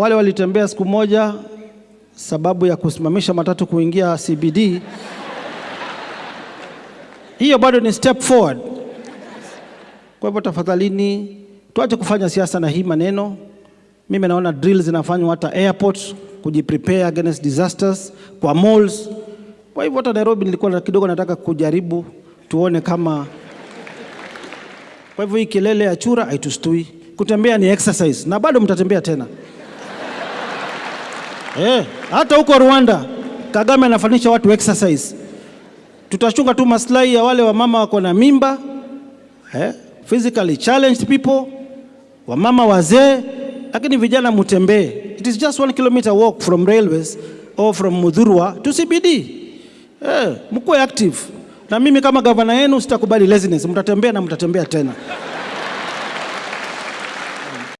Wale walitembea siku moja sababu ya kusimamisha matatu kuingia CBD, hiyo bado ni step forward. Kwa hivyo tafadhalini, tuache kufanya siasa na hii maneno. Mimi naona drills zinafanywa hata airport kujiprepare against disasters kwa malls. Kwa hivyo hata Nairobi nilikuwa na- kidogo nataka kujaribu tuone kama. Kwa hivyo hii kelele ya chura haitustui. Kutembea ni exercise na bado mtatembea tena. Eh, hata huko Rwanda Kagame anafanisha watu exercise. Tutachunga tu maslahi ya wale wamama wako na mimba eh, physically challenged people, wamama wazee, lakini vijana mutembee. It is just one kilometer walk from railways or from Mudhurwa to CBD. Eh, mkuwe active. Na mimi kama gavana yenu sitakubali laziness, mtatembea na mtatembea tena.